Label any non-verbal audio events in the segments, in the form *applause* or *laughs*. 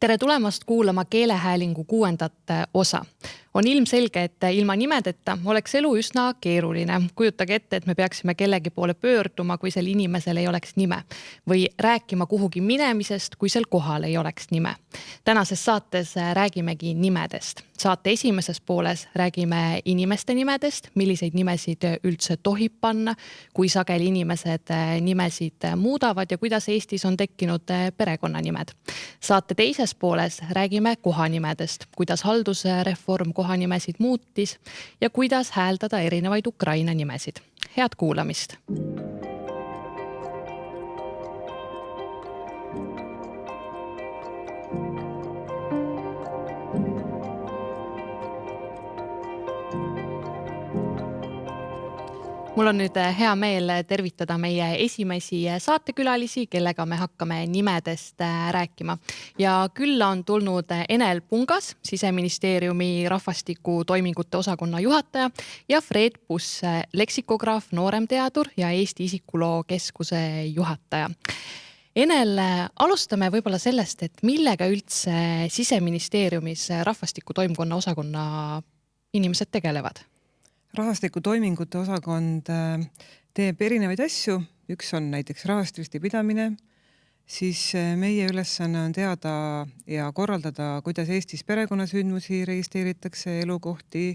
tere tulemast kuulama keelehäälingu kuuendat osa. On ilmselge, et ilma nimedeta oleks elu üsna keeruline. kujutage ette, et me peaksime kellegi poole pöörduma, kui sel inimesel ei oleks nime või rääkima kuhugi minemisest, kui sel kohal ei oleks nime. tänases saates räägimegi nimedest. saate esimeses pooles räägime inimeste nimedest, milliseid nimesid üldse tohib panna, kui sageli inimesed nimesid muudavad ja kuidas Eestis on tekkinud perekonnanimed. saate teises pooles räägime kohanimedest, kuidas haldusreform kohanimesid muutis ja kuidas hääldada erinevaid Ukraina nimesid. head kuulamist mul on nüüd äh, hea meel tervitada meie esimesi äh, saatekülalisi, kellega me hakkame nimedest äh, rääkima. Ja külla on tulnud Enel Pungas, siseministeeriumi rahvastikutoimingute osakonna juhataja ja Fred Buss, leksikograaf, nooremteadur ja Eesti Isikuloo Keskuse juhataja. Enel, alustame võib-olla sellest, et millega üldse siseministeeriumis rahvastikutoimkonna osakonna inimesed tegelevad rahvastikutoimingute osakond äh, teeb erinevaid asju, üks on näiteks rahvastikulisti pidamine, siis äh, meie ülesanne on teada ja korraldada, kuidas Eestis perekonnasündmusi registreeritakse, elukohti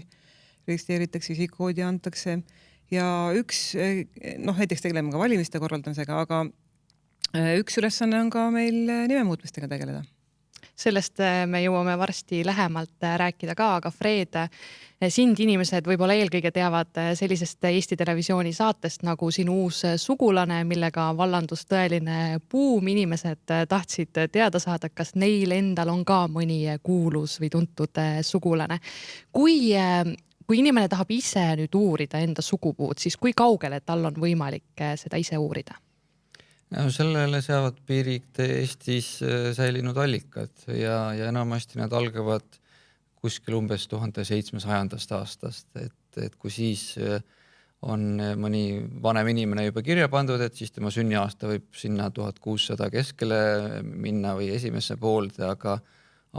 registreeritakse, isikukoodi antakse. Ja üks äh, noh, näiteks tegeleme ka valimiste korraldamisega, aga üks ülesanne on ka meil nime muutmistega tegeleda sellest äh, me jõuame varsti lähemalt äh, rääkida ka, aga Fred, äh, sind inimesed võib-olla eelkõige teavad sellisest Eesti Televisiooni saatest nagu Sinu uus sugulane, millega vallandus tõeline buum. inimesed tahtsid teada saada, kas neil endal on ka mõni kuulus või tuntud sugulane. kui kui inimene tahab ise nüüd uurida enda sugupuud, siis kui kaugele tal on võimalik seda ise uurida? No sellele seavad piirid Eestis äh, säilinud allikad ja, ja enamasti nad algavad kuskil umbes tuhande seitsmesajandast aastast, et, et kui siis äh, on mõni vanem inimene juba kirja pandud, et siis tema sünniaasta võib sinna tuhat kuussada keskele minna või esimesse poolde, aga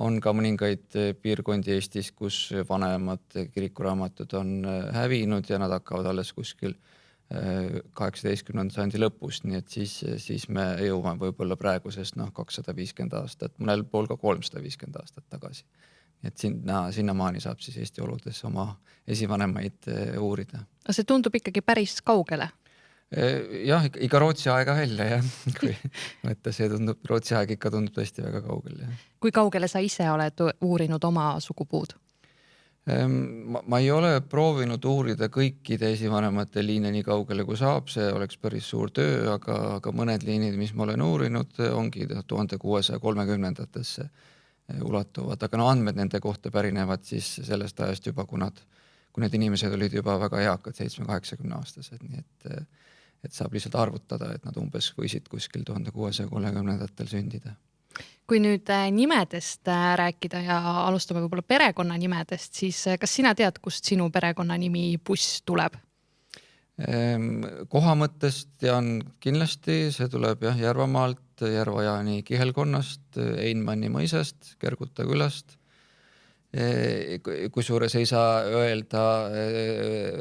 on ka mõningaid piirkondi Eestis, kus vanemad kirikuraamatud on hävinud ja nad hakkavad alles kuskil kaheksateistkümnenda sajandi lõpust, nii et siis, siis me jõuame võib-olla praegusest noh, kakssada viiskümmend aastat, mõnel pool ka kolmsada viiskümmend aastat tagasi. et sinna, sinnamaani saab siis Eesti oludes oma esivanemaid eh, uurida. no see tundub ikkagi päris kaugele eh, jah, ikka Rootsi aega välja jah, *laughs* kui võtta, see tundub, Rootsi aeg ikka tundub tõesti väga kaugel jah. kui kaugele sa ise oled uurinud oma sugupuud? Ehm, ma, ma ei ole proovinud uurida kõikide esivanemate liine nii kaugele, kui saab, see oleks päris suur töö, aga, aga mõned liinid, mis ma olen uurinud, ongi tuhande kuuesaja kolmekümnendatesse eh, ulatuvad, aga no andmed nende kohta pärinevad siis sellest ajast juba, kui nad, kui need inimesed olid juba väga eakad, seitsme-kaheksakümne aastased, nii et et saab lihtsalt arvutada, et nad umbes võisid kuskil tuhande kuuesaja kolmekümnendatel sündida kui nüüd äh, nimedest äh, rääkida ja alustame võib-olla perekonnanimedest, siis äh, kas sina tead, kust sinu perekonnanimi Buss tuleb? Ehm, koha mõttest tean kindlasti, see tuleb jah Järvamaalt, Järva-Jaani kihelkonnast, Einmanni mõisast, Kerguta külast. kusjuures ei saa öelda,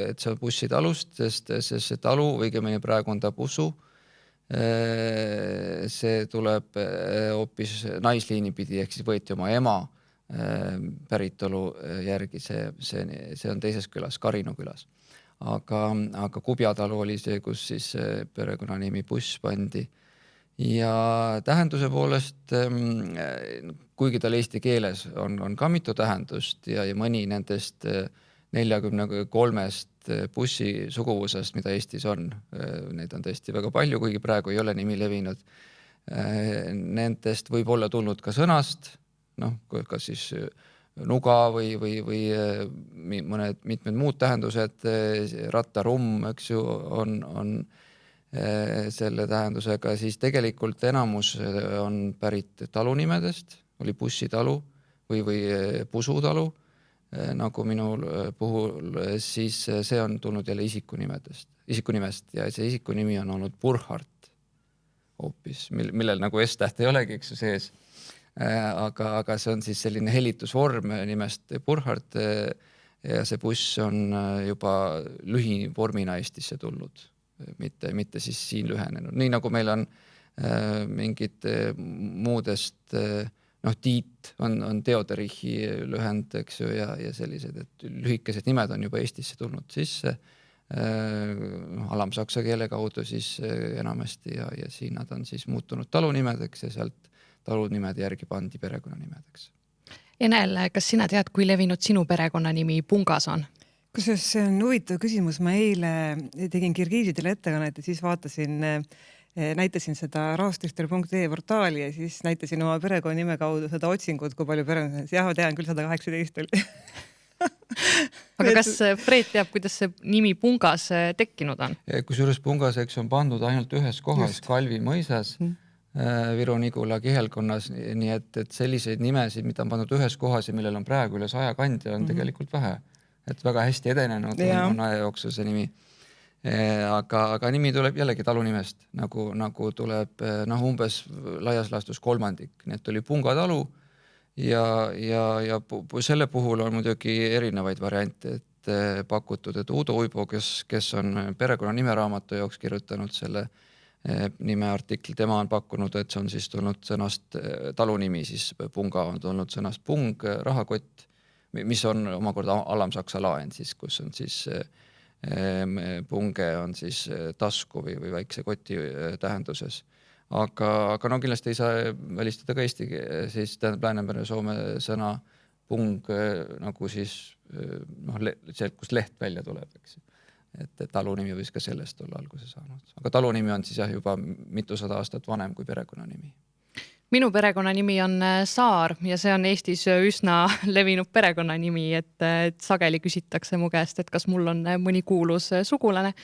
et see on bussitalust, sest, sest see talu õigemini praegu on ta Bussu Äh, see tuleb äh, hoopis naisliini pidi, ehk siis võeti oma ema äh, päritolu järgi, see, see, see on teises külas, Karinu külas. aga, aga Kubjatalu oli see, kus siis perekonnanimi Buss pandi. ja tähenduse poolest, ähm, kuigi tal eesti keeles on, on ka mitu tähendust ja, ja mõni nendest neljakümne kolmest Eh, bussi suguvusest, mida Eestis on. Eh, neid on tõesti väga palju, kuigi praegu ei ole nimi levinud. Eh, nendest võib olla tulnud ka sõnast, noh, kas siis nuga või, või, või mõned mitmed muud tähendused, rattarumm, eks ju, on, on selle tähendusega, siis tegelikult enamus on pärit talunimedest, oli bussitalu või, või pusutalu nagu minu äh, puhul, äh, siis see on tulnud jälle isikunimedest, isikunimest ja see isikunimi on olnud Burhart hoopis, mil, millel nagu S-täht ei olegi, eks ju, sees. aga, aga see on siis selline helitusvorm nimest Burhard. ja see buss on juba lühivormina Eestisse tulnud, mitte, mitte siis siin lühenenud, nii nagu meil on mingid muudest noh, Tiit on, on Theoderichi lühend, eks ju, ja, ja sellised, et lühikesed nimed on juba Eestisse tulnud sisse noh, alamsaksa keele kaudu siis äh, enamasti ja, ja siin nad on siis muutunud talunimedeks ja sealt talunimede järgi pandi perekonnanimedeks. Enel, kas sina tead, kui levinud sinu perekonnanimi Pungas on? kusjuures see on huvitav küsimus, ma eile tegin kirgiisidele ettekannet ja siis vaatasin näitasin seda rahvastichter.ee portaali ja siis näitasin oma perekonnanime kaudu seda otsingut, kui palju perekond, jah, ma tean küll, sada kaheksateist oli *laughs* aga kas Fred teab, kuidas see nimi Pungas äh, tekkinud on? kusjuures Pungas, eks on pandud ainult ühes kohas, Kalvi mõisas mm. Viru-Nigula kihelkonnas, nii et, et selliseid nimesid, mida on pandud ühes kohas ja millel on praegu üle saja kandja, on mm -hmm. tegelikult vähe. et väga hästi edenenud ja. on aja jooksul see nimi. Äh, aga, aga nimi tuleb jällegi talunimest, nagu, nagu tuleb noh, umbes laias laastus kolmandik, nii et oli Punga talu ja, ja, ja selle puhul on muidugi erinevaid variante, et pakutud, et Uudo Uibo, kes, kes on perekonna nimeraamatu jaoks kirjutanud selle nimeartikli, tema on pakkunud, et see on siis tulnud sõnast talunimi, siis punga on tulnud sõnast pung, rahakott, mis on omakorda alamsaksa laen siis, kus on siis punge on siis tasku või, või väikse koti tähenduses. Aga, aga no kindlasti ei saa välistada ka eesti, siis tähendab Läänemere soome sõna pung nagu siis noh, sealt, kust leht välja tuleb, eks et talu nimi võis ka sellest olla alguse saanud, aga talu nimi on siis jah, juba mitusada aastat vanem kui perekonnanimi minu perekonnanimi on äh, Saar ja see on Eestis üsna *laughs* levinud perekonnanimi, et, äh, et sageli küsitakse mu käest, et kas mul on äh, mõni kuulus sugulane.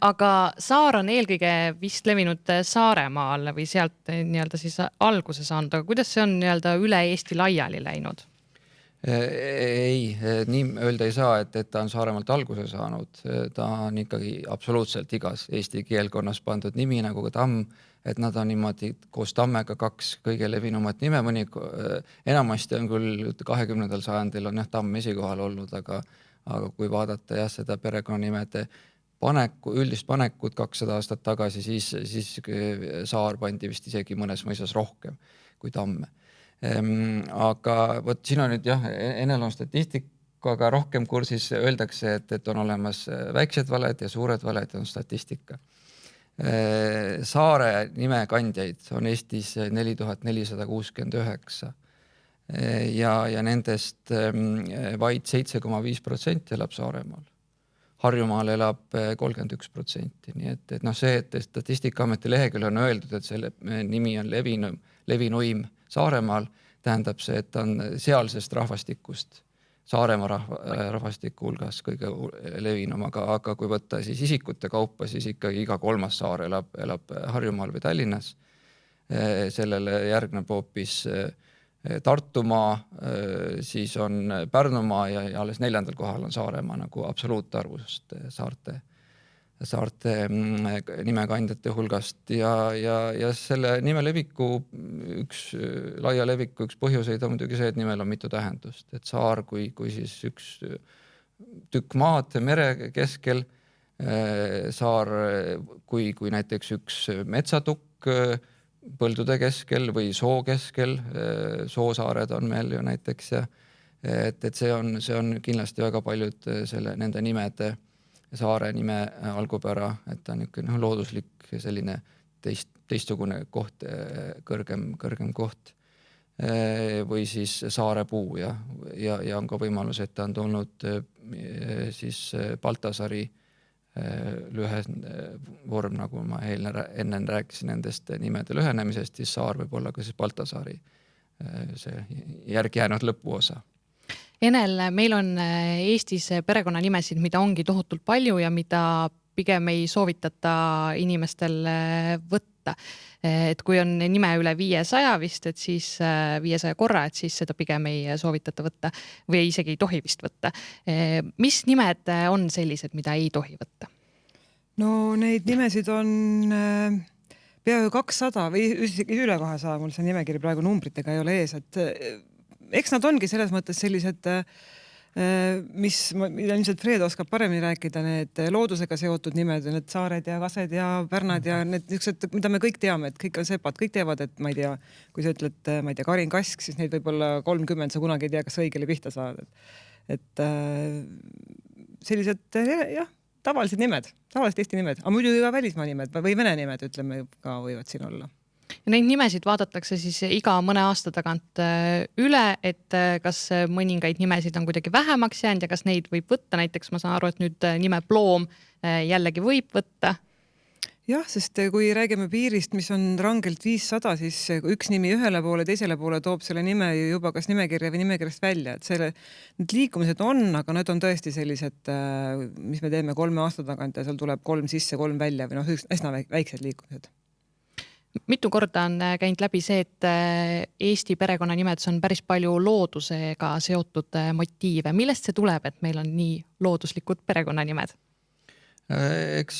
aga Saar on eelkõige vist levinud Saaremaal või sealt nii-öelda siis alguse saanud, aga kuidas see on nii-öelda üle Eesti laiali läinud? ei, nii öelda ei saa, et, et ta on Saaremaalt alguse saanud, ta on ikkagi absoluutselt igas Eesti keelkonnas pandud nimi nagu ka Tamm et nad on niimoodi koos Tammega kaks kõige levinumat nime, mõni, enamasti on küll kahekümnendal sajandil on jah, Tamm esikohal olnud, aga, aga kui vaadata jah, seda perekonnanimede paneku, üldist panekut kakssada aastat tagasi, siis, siis Saar pandi vist isegi mõnes mõisas rohkem kui Tamme ehm,. aga vot siin on nüüd jah, Enel on statistikaga rohkem kursis, öeldakse, et, et on olemas väiksed valed ja suured valed on statistika Äh, saare nimekandjaid on Eestis neli tuhat nelisada kuuskümmend üheksa äh, ja, ja nendest ähm, vaid seitse koma viis protsenti elab Saaremaal. Harjumaal elab äh, kolmkümmend üks protsenti, nii et, et noh, see, et Statistikaameti leheküljel on öeldud, et selle nimi on levinum, levinuim Saaremaal, tähendab see, et ta on sealsest rahvastikust Saaremaa rahva, rahvastiku hulgas kõige levinum, aga, aga kui võtta siis isikute kaupa, siis ikkagi iga kolmas saar elab, elab Harjumaal või Tallinnas. sellele järgneb hoopis Tartumaa, siis on Pärnumaa ja, ja alles neljandal kohal on Saaremaa nagu absoluutarvust saarte saarte mm, nimekandjate hulgast. Ja, ja, ja selle nime leviku üks laia leviku üks põhjuseid on muidugi see, et nimel on mitu tähendust, et saar kui, kui siis üks tükk maad mere keskel, eh, saar kui, kui näiteks üks metsatukk eh, põldude keskel või soo keskel, eh, soosaared on meil ju näiteks ja et, et see on, see on kindlasti väga paljud selle, nende nimede saare nime äh, algupära, et ta on niisugune noh, looduslik selline teist, teistsugune koht, äh, kõrgem, kõrgem koht. Äh, või siis saarepuu ja, ja, ja on ka võimalus, et ta on tulnud siis Baltasari lühe vorm, nagu ma enne, enne rääkisin nendest nimede lühenemisest, siis saar võib olla ka siis Baltasari see järgi jäänud lõpuosa Enel, meil on äh, Eestis perekonnanimesid, mida ongi tohutult palju ja mida pigem ei soovitata inimestel äh, võtta. et kui on nime üle viiesaja vist, et siis äh, viiesaja korra, et siis seda pigem ei soovitata võtta või isegi ei tohi vist võtta. mis nimed on sellised, mida ei tohi võtta? no neid nimesid on peaaegu kakssada või isegi üle kahesaja, mul see nimekiri praegu numbritega ei ole ees, et eks nad ongi selles mõttes sellised äh, mis, mida ilmselt Fred oskab paremini rääkida, need loodusega seotud nimed, need saared ja kased ja pärnad ja need niisugused, mida me kõik teame, et kõik on sepad, kõik teavad, et ma ei tea, kui sa ütled, ma ei tea, Karin Kask, siis neid võib olla kolmkümmend, sa kunagi ei tea, kas õigele pihta saad. et äh, sellised jah, tavalised nimed, tavalised Eesti nimed, aga muidugi ka välismaa nimed või vene nimed, ütleme ka võivad siin olla ja neid nimesid vaadatakse siis iga mõne aasta tagant äh, üle, et äh, kas mõningaid nimesid on kuidagi vähemaks jäänud ja kas neid võib võtta, näiteks ma saan aru, et nüüd äh, nime Ploom jällegi võib võtta. Jah, sest kui räägime piirist, mis on rangelt viissada, siis üks nimi ühele poole, teisele poole toob selle nime ju juba kas nimekirja või nimekirjast välja, et selle, need liikumised on, aga need on tõesti sellised, mis me teeme kolme aasta tagant ja seal tuleb kolm sisse, kolm välja või noh, üsna väiksed liikumised mitu korda on äh, käinud läbi see, et äh, Eesti perekonnanimedes on päris palju loodusega seotud äh, motiive. millest see tuleb, et meil on nii looduslikud perekonnanimed? eks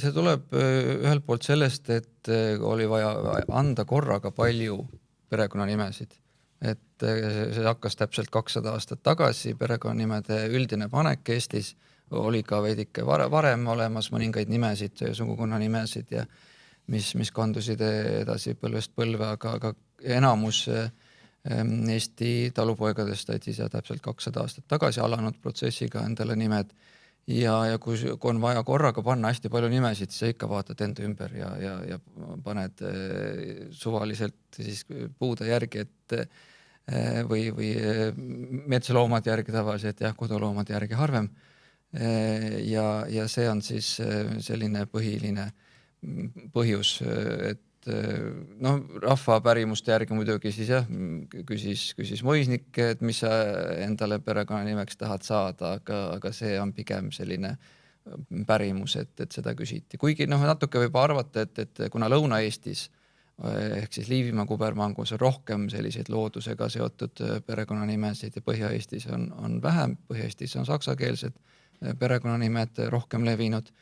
see tuleb ühelt poolt sellest, et oli vaja anda korraga palju perekonnanimesid, et see hakkas täpselt kakssada aastat tagasi, perekonnanimede üldine panek Eestis oli ka veidike varem olemas mõningaid nimesid, sugukonnanimesid ja mis, mis kandusid edasi põlvest põlve, aga, aga enamus ehm, Eesti talupoegadest said siis täpselt kakssada aastat tagasi alanud protsessiga endale nimed ja, ja kui, kui on vaja korraga panna hästi palju nimesid, siis sa ikka vaatad enda ümber ja, ja, ja paned eh, suvaliselt siis puude järgi, et eh, või, või eh, metsaloomade järgi tavaliselt jah, koduloomade järgi harvem. ja, ja see on siis selline põhiline põhjus, et noh, rahva pärimuste järgi muidugi siis jah, küsis, küsis Moisnik, et mis sa endale perekonnanimeks tahad saada, aga, aga see on pigem selline pärimus, et, et seda küsiti, kuigi noh, natuke võib arvata, et, et kuna Lõuna-Eestis ehk siis Liivimaa kubermangus on rohkem selliseid loodusega seotud perekonnanimesid ja Põhja-Eestis on, on vähem, Põhja-Eestis on saksakeelsed perekonnanimed rohkem levinud.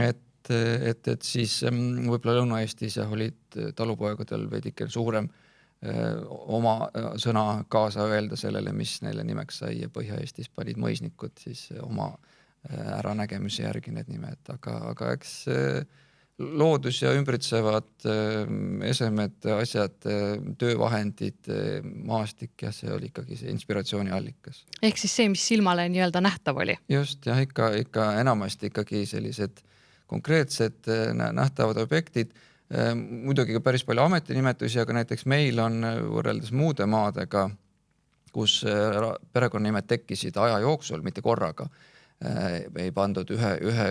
et et, et, et siis mm, võib-olla Lõuna-Eestis jah, olid talupoegadel veidike suurem öö, oma sõna kaasa öelda sellele, mis neile nimeks sai ja Põhja-Eestis panid mõisnikud siis oma äranägemise järgi need nimed, aga, aga eks loodus ja ümbritsevad esemed, asjad, töövahendid, maastik, jah, see oli ikkagi see inspiratsiooni allikas. ehk siis see, mis silmale nii-öelda nähtav oli? just jah, ikka, ikka enamasti ikkagi sellised konkreetsed äh, nähtavad objektid. Äh, muidugi ka päris palju ametinimetusi, aga näiteks meil on äh, võrreldes muude maadega, kus perekonnanimed tekkisid aja jooksul, mitte korraga, ei pandud ühe, ühe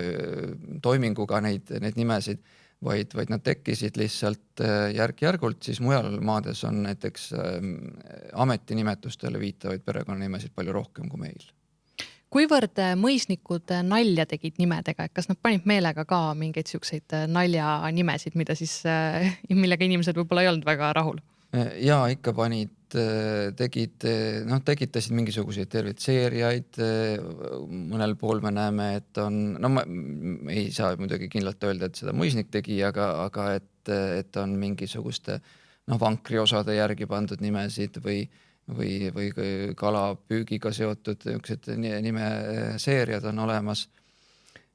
toiminguga neid, neid nimesid, vaid, vaid nad tekkisid lihtsalt järk-järgult, siis mujal maades on näiteks ametinimetustele viitavaid perekonnanimesid palju rohkem kui meil kuivõrd äh, mõisnikud äh, nalja tegid nimedega, et kas nad panid meelega ka mingeid siukseid äh, naljanimesid, mida siis, *laughs* millega inimesed võib-olla ei olnud väga rahul? ja ikka panid, tegid, noh, tekitasid mingisuguseid terveid seeriaid. mõnel pool me näeme, et on, no ma ei saa muidugi kindlalt öelda, et seda mõisnik tegi, aga, aga et, et on mingisuguste noh, vankriosade järgi pandud nimesid või või, või kalapüügiga seotud niisugused nimeseeriad on olemas.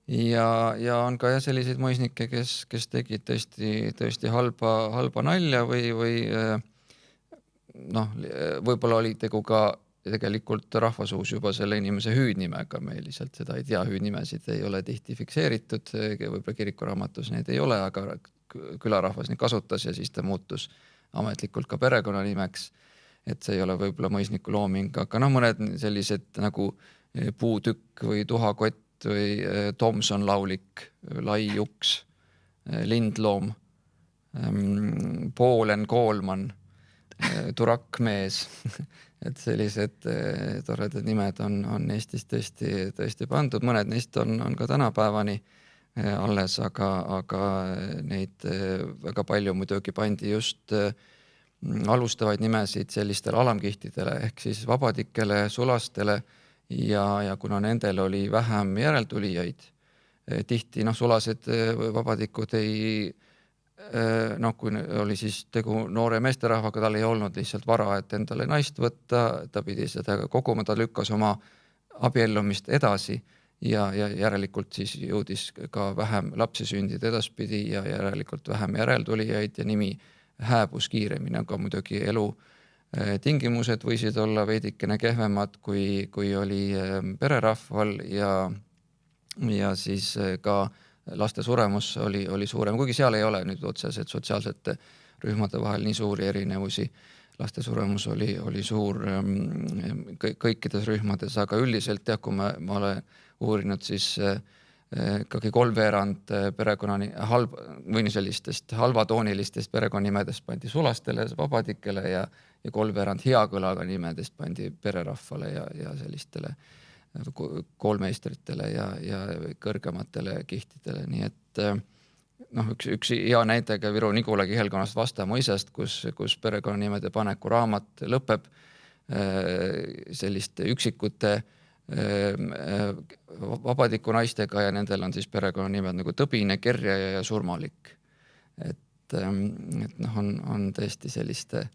ja, ja on ka jah selliseid mõisnikke, kes, kes tegid tõesti, tõesti halba, halba nalja või, või eh, noh, võib-olla oli tegu ka tegelikult rahvasuus juba selle inimese hüüdnimega, me lihtsalt seda ei tea, hüüdnimesid ei ole tihti fikseeritud, võib-olla kirikuraamatus neid ei ole, aga külarahvas neid kasutas ja siis ta muutus ametlikult ka perekonnanimeks et see ei ole võib-olla mõisniku looming, aga noh, mõned sellised nagu eh, puutükk või tuhakott või eh, Tomson laulik, lai juks, eh, lindloom, ehm, Poolen koolman, turakkmees *laughs* et sellised toredad nimed on, on Eestis tõesti, tõesti pandud, mõned neist on, on ka tänapäevani alles, aga, aga neid väga palju muidugi pandi just äh, alustavaid nimesid sellistele alamkihtidele ehk siis vabadikele, sulastele ja, ja kuna nendel oli vähem järeltulijaid, eh, tihti noh, sulased eh, vabadikud ei, noh, kui oli siis tegu noore meesterahvaga, tal ei olnud lihtsalt vara, et endale naist võtta, ta pidi seda koguma, ta lükkas oma abiellumist edasi ja, ja järelikult siis jõudis ka vähem lapsi sündida edaspidi ja järelikult vähem järeltulijaid ja nimi hääbus kiiremini, aga muidugi elu tingimused võisid olla veidikene kehvemad, kui, kui oli pererahval ja, ja siis ka äh, laste suremus oli, oli suurem, kuigi seal ei ole nüüd otseselt sotsiaalsete rühmade vahel nii suuri erinevusi. laste suremus oli, oli suur ähm, kõikides rühmades, aga üldiselt jah, kui ma, ma olen uurinud, siis äh, ikkagi kolmveerand äh, perekonnani halb või sellistest halvatoonilistest perekonnanimedest pandi sulastele, vabadikele ja, ja kolmveerand hea kõlaga nimedest pandi pererahvale ja, ja sellistele äh, koolmeistritele ja, ja kõrgematele kihtidele, nii et noh, üks, üks hea näide ka Viru-Nigula kihelkonnast Vasta mõisast, kus, kus perekonnanimede paneku raamat lõpeb selliste üksikute eh, vabadiku naistega ja nendel on siis perekonnanimed nagu Tõbine, Kerja ja Surmalik. et, et noh, on, on tõesti selliste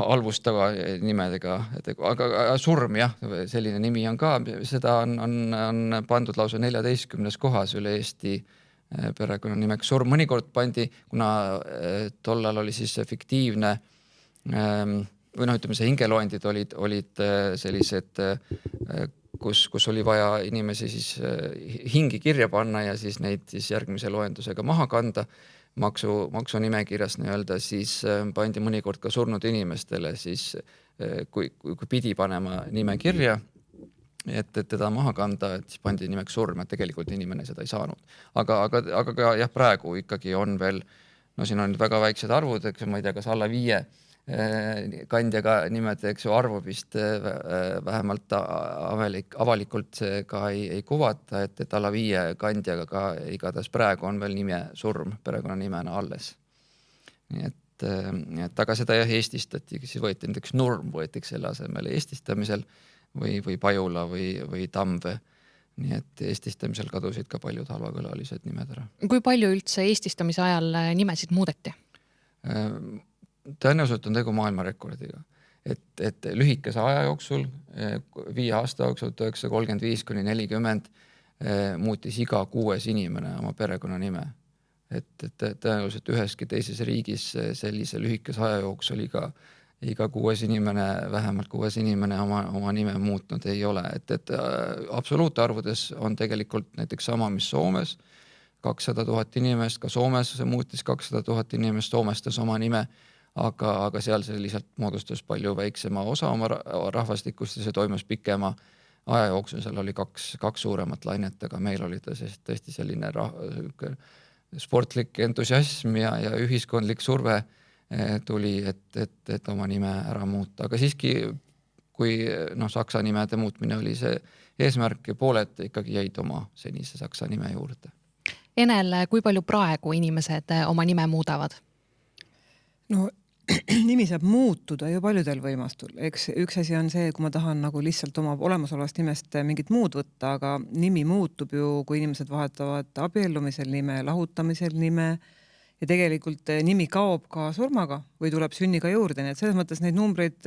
halvustava nimedega, et aga, aga surm jah, selline nimi on ka, seda on, on, on pandud lausa neljateistkümnes kohas üle Eesti eh, perekonnanimeks surm, mõnikord pandi, kuna eh, tollal oli siis fiktiivne ehm, või noh, ütleme see hingeloendid olid, olid eh, sellised, kus, kus oli vaja inimesi siis hingi kirja panna ja siis neid siis järgmise loendusega maha kanda maksu, maksunimekirjas nii-öelda, siis äh, pandi mõnikord ka surnud inimestele siis, äh, kui, kui, kui pidi panema nime kirja, et, et teda maha kanda, et siis pandi nimeks surm, et tegelikult inimene seda ei saanud. aga, aga, aga ka jah, praegu ikkagi on veel, no siin on väga väiksed arvud, eks ma ei tea, kas alla viie Äh, kandjaga nimede, eks ju, arvu vist äh, vähemalt avalik, avalikult ka ei, ei kuvata, et, et alla viie kandjaga ka igatahes praegu on veel nime surm perekonnanimena alles. nii et, äh, et aga seda jah eestistati, siis võeti näiteks Nurm võeti selle asemele eestistamisel või, või Pajula või, või Tamve nii et eestistamisel kadusid ka paljud halvakõlalised nimed ära. kui palju üldse eestistamise ajal nimesid muudeti? Tõenäoliselt on tegu maailmarekordiga, et, et lühikese aja jooksul, viie aasta jooksul, tuhat üheksasada kolmkümmend viis kuni nelikümmend, eh, muutis iga kuues inimene oma perekonnanime. et, et tõenäoliselt üheski teises riigis sellise lühikese aja jooksul iga, iga kuues inimene, vähemalt kuues inimene oma, oma nime muutnud ei ole, et, et äh, absoluutarvudes on tegelikult näiteks sama, mis Soomes, kakssada tuhat inimest, ka Soomes muutis kakssada tuhat inimest, soomestas oma nime aga, aga seal see lihtsalt moodustas palju väiksema osa oma rahvastikust ja see toimus pikema aja jooksul, seal oli kaks, kaks suuremat lainet, aga meil oli ta siis tõesti selline sportlik entusiasm ja, ja ühiskondlik surve eh, tuli, et, et, et oma nime ära muuta, aga siiski kui noh, saksa nimede muutmine oli see eesmärk ja pooled ikkagi jäid oma senise saksa nime juurde. Enel, kui palju praegu inimesed eh, oma nime muudavad? no *clears throat* nimi saab muutuda ju paljudel võimastul, eks üks asi on see, kui ma tahan nagu lihtsalt oma olemasolevast nimest mingit muud võtta, aga nimi muutub ju, kui inimesed vahetavad abiellumisel nime, lahutamisel nime. Ja tegelikult nimi kaob ka surmaga või tuleb sünniga juurde, nii et selles mõttes neid numbreid,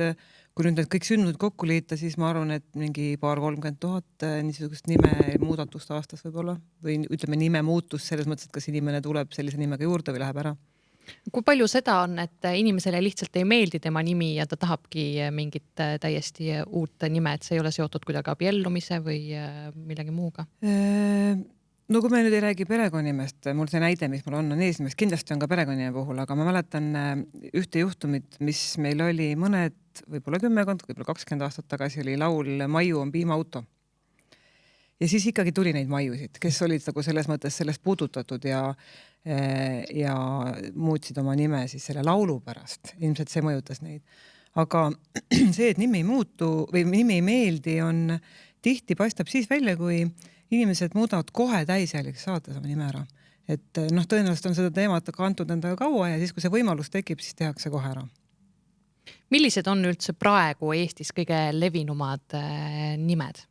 kui nüüd need kõik sündmused kokku liita, siis ma arvan, et mingi paar-kolmkümmend tuhat niisugust nime muudatust aastas võib-olla või ütleme, nime muutus selles mõttes, et kas inimene tuleb sellise nimega juurde või läheb ära kui palju seda on, et inimesele lihtsalt ei meeldi tema nimi ja ta tahabki mingit äh, täiesti uut nime, et see ei ole seotud kuidagi abiellumise või äh, millegi muuga? Äh, no kui me nüüd ei räägi perekonnanimest, mul see näide, mis mul on, on eesnimest, kindlasti on ka perekonnanime puhul, aga ma mäletan ühte juhtumit, mis meil oli mõned, võib-olla kümmekond, võib-olla kakskümmend aastat tagasi oli laul Maiu on piimaauto ja siis ikkagi tuli neid maiusid, kes olid nagu selles mõttes sellest puudutatud ja Eh, ja muutsid oma nime siis selle laulu pärast, ilmselt see mõjutas neid. aga *clears throat* see, et nimi ei muutu või nimi ei meeldi, on tihti paistab siis välja, kui inimesed muudavad kohe täisealikuks saades oma nime ära. et noh, tõenäoliselt on seda teemat kantud endaga kaua ja siis, kui see võimalus tekib, siis tehakse kohe ära. millised on üldse praegu Eestis kõige levinumad äh, nimed?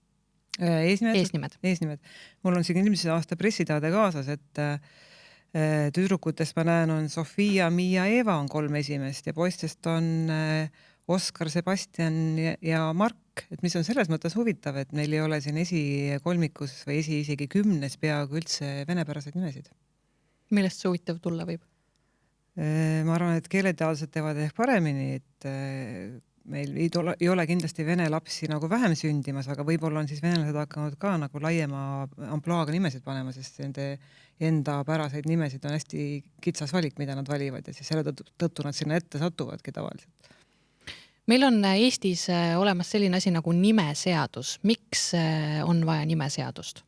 Eesnimed, eesnimed., eesnimed. mul on siin eelmise aasta pressiteade kaasas, et äh, tüdrukutest ma näen, on Sofia, Miia, Eeva on kolm esimest ja poistest on Oskar, Sebastian ja Mark, et mis on selles mõttes huvitav, et meil ei ole siin esikolmikus või esi isegi kümnes peaaegu üldse venepäraseid nimesid. millest see huvitav tulla võib? ma arvan, et keeleteadlased teevad ehk paremini, et meil ei ole, ei ole kindlasti vene lapsi nagu vähem sündimas, aga võib-olla on siis venelased hakanud ka nagu laiema ampluaaga nimesid panema, sest nende endapäraseid nimesid on hästi kitsas valik, mida nad valivad ja siis selle tõttu, nad sinna ette satuvadki tavaliselt. meil on Eestis äh, olemas selline asi nagu nimeseadus, miks äh, on vaja nimeseadust?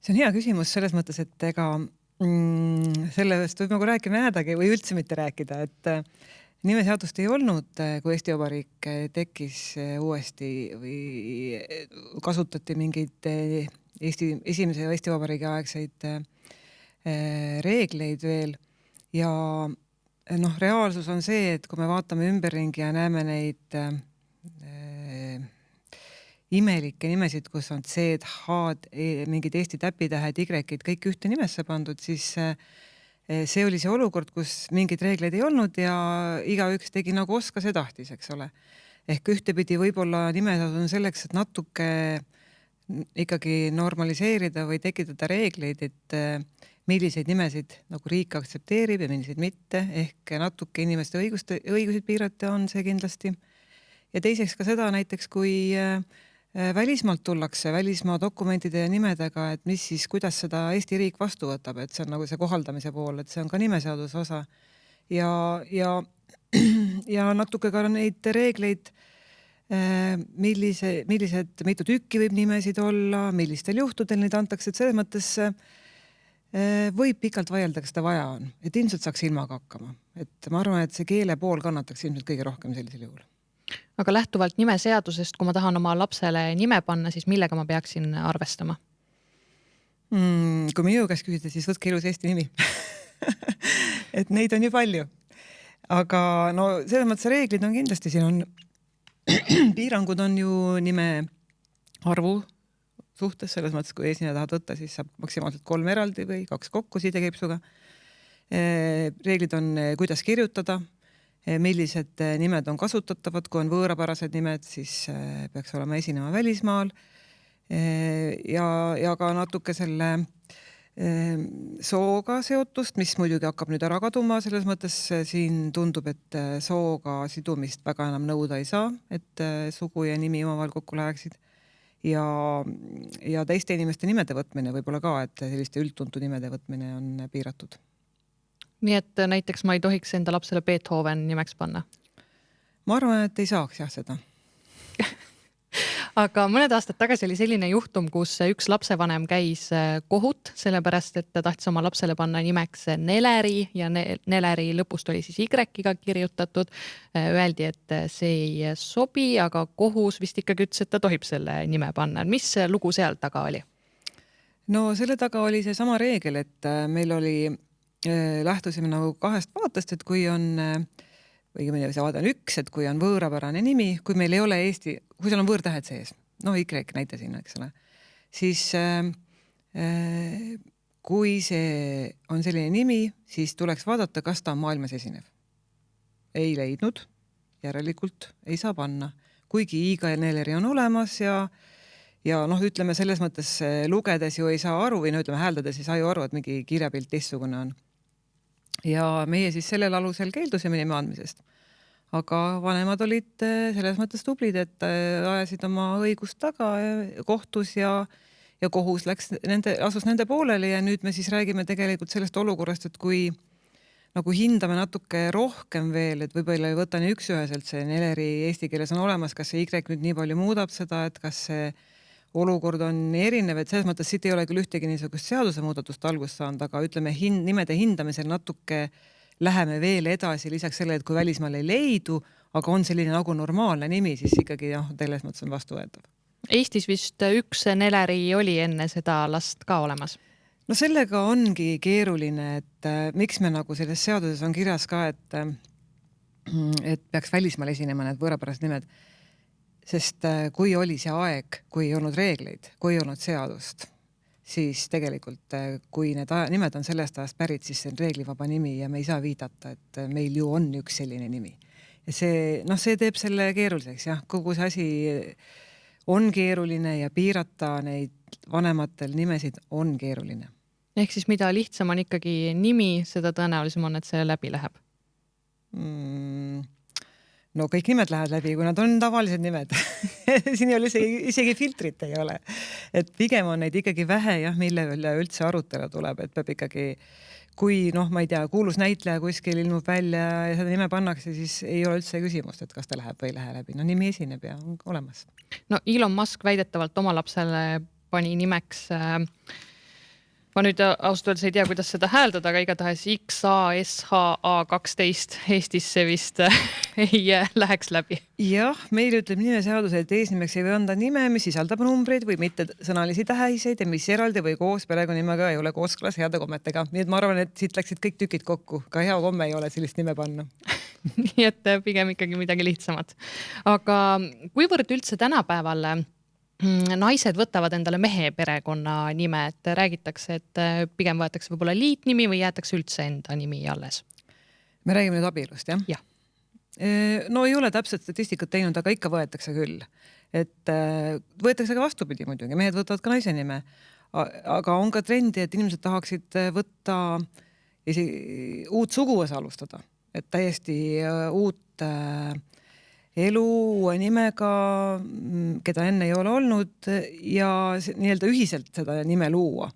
see on hea küsimus selles mõttes, et ega mm, sellest võib nagu rääkima jäädagi või üldse mitte rääkida, et nimeseadust ei olnud, eh, kui Eesti Vabariik eh, tekkis eh, uuesti või kasutati mingeid Eesti, esimese Eesti Vabariigi aegseid reegleid veel. Ja noh, reaalsus on see, et kui me vaatame ümberringi ja näeme neid imelikke nimesid, kus on C-d, H-d, e, mingid Eesti täpitähed, Y-id kõik ühte nimesse pandud, siis äh, see oli see olukord, kus mingeid reegleid ei olnud ja igaüks tegi nagu oskas ja tahtis, eks ole. ehk ühtepidi võib-olla nimeseadus on selleks, et natuke ikkagi normaliseerida või tekitada reegleid, et eh, milliseid nimesid nagu riik aktsepteerib ja milliseid mitte, ehk natuke inimeste õiguste, õiguseid piirata on see kindlasti. ja teiseks ka seda näiteks, kui Äh, välismaalt tullakse välismaa dokumentide ja nimedega, et mis siis, kuidas seda Eesti riik vastu võtab, et see on nagu see kohaldamise pool, et see on ka nimeseaduse osa. ja, ja, *clears throat* ja natuke ka neid reegleid, äh, millise, millised, mitu tükki võib nimesid olla, millistel juhtudel neid antakse, et selles mõttes äh, võib pikalt vaielda, kas seda vaja on, et ilmselt saaks ilmaga hakkama, et ma arvan, et see keele pool kannataks ilmselt kõige rohkem sellisel juhul aga lähtuvalt nimeseadusest, kui ma tahan oma lapsele nime panna, siis millega ma peaksin arvestama mm,? kui minu käest küsida, siis võtke ilus Eesti nimi *laughs* et neid on ju palju. aga no selles mõttes reeglid on kindlasti, siin on *clears throat* piirangud on ju nime arvu suhtes, selles mõttes, kui eesnime tahad võtta, siis saab maksimaalselt kolm eraldi või kaks kokku sidekeepsuga. reeglid on, kuidas kirjutada Eh, millised eh, nimed on kasutatavad, kui on võõrapärased nimed, siis eh, peaks olema esinema välismaal. ja, ja ka natuke selle sooga seotust, mis muidugi hakkab nüüd ära kaduma, selles mõttes siin tundub, et sooga sidumist väga enam nõuda ei saa, et sugu ja nimi omavahel kokku läheksid. ja, ja teiste inimeste nimede võtmine võib-olla ka, et selliste üldtuntud nimede võtmine on piiratud nii et äh, näiteks ma ei tohiks enda lapsele Beethoven nimeks panna? ma arvan, et ei saaks jah seda *laughs* aga mõned aastad tagasi oli selline juhtum, kus üks lapsevanem käis äh, kohut, sellepärast et ta tahtis oma lapsele panna nimeks Neleri ja ne Neleri lõpust oli siis Y-ga kirjutatud. Äh, öeldi, et see ei sobi, aga kohus vist ikkagi ütles, et ta tohib selle nime panna. mis lugu seal taga oli? no selle taga oli seesama reegel, et meil oli lähtusime nagu kahest vaatest, et kui on õigemini see vaade on üks, et kui on võõrapärane nimi, kui meil ei ole eesti, kui seal on võõrtähed sees, no Y näite sinna, eks ole, siis äh, äh, kui see on selline nimi, siis tuleks vaadata, kas ta on maailmas esinev. ei leidnud, järelikult ei saa panna, kuigi Iga ja Neleri on olemas ja ja noh, ütleme selles mõttes lugedes ju ei saa aru või no ütleme hääldades ei saa ju aru, et mingi kirjapilt teistsugune on ja meie siis sellel alusel keeldusime nime andmisest. aga vanemad olid eh, selles mõttes tublid, et eh, ajasid oma õigust taga eh, kohtus ja ja kohus läks nende, asus nende pooleli ja nüüd me siis räägime tegelikult sellest olukorrast, et kui nagu hindame natuke rohkem veel, et võib-olla ei võta nii üks-üheselt see Neleri eesti keeles on olemas, kas see Y nüüd nii palju muudab seda, et kas see olukord on erinev, et selles mõttes siit ei ole küll ühtegi niisugust seadusemuudatust algust saanud, aga ütleme hind, nimede hindamisel natuke läheme veel edasi, lisaks sellele, et kui välismaal ei leidu, aga on selline nagu normaalne nimi, siis ikkagi noh, selles mõttes on vastuvõetav. Eestis vist üks Neleri oli enne seda last ka olemas no sellega ongi keeruline, et äh, miks me nagu selles seaduses on kirjas ka, et äh, et peaks välismaal esinema need võõrapärased nimed sest äh, kui oli see aeg, kui ei olnud reegleid, kui ei olnud seadust, siis tegelikult äh, kui need aja, nimed on sellest ajast pärit, siis see on reeglivaba nimi ja me ei saa viidata, et äh, meil ju on üks selline nimi. ja see noh, see teeb selle keeruliseks jah, kogu see asi on keeruline ja piirata neid vanematel nimesid on keeruline. ehk siis mida lihtsam on ikkagi nimi, seda tõenäolisem on, et see läbi läheb mm,? No kõik nimed lähevad läbi, kui nad on tavalised nimed *laughs* siin ei ole isegi, isegi filtrit ei ole. et pigem on neid ikkagi vähe jah, mille üle üldse arutelu tuleb, et peab ikkagi kui noh, ma ei tea, kuulus näitleja kuskil ilmub välja ja seda nime pannakse, siis ei ole üldse küsimust, et kas ta läheb või ei lähe läbi. no nimi esineb ja on olemas. no Elon Musk väidetavalt oma lapsele pani nimeks äh, ma nüüd ausalt öeldes ei tea, kuidas seda hääldada, aga igatahes XASHA kaksteist Eestisse vist *laughs* ei äh, läheks läbi. jah, meil ütleb nimeseadus, et eesnimeks ei või anda nime, mis sisaldab numbreid või mittesõnalisi tähiseid ja mis eraldi või koos perekonnanimega ei ole kooskõlas heade kommetega. nii et ma arvan, et siit läksid kõik tükid kokku, ka hea komme ei ole sellist nime panna *laughs* nii et äh, pigem ikkagi midagi lihtsamat. aga kuivõrd üldse tänapäeval naised võtavad endale mehe perekonnanime, et räägitakse, et äh, pigem võetakse võib-olla liitnimi või jäetakse üldse enda nimi alles? me räägime nüüd abielust jah? jah. no ei ole täpset statistikat teinud, aga ikka võetakse küll. et äh, võetakse ka vastupidi muidugi, mehed võtavad ka naise nime. aga on ka trendi, et inimesed tahaksid äh, võtta isegi uut suguvõsa alustada, et täiesti uut äh, elu uue nimega, mm, keda enne ei ole olnud ja nii-öelda ühiselt seda nime luua.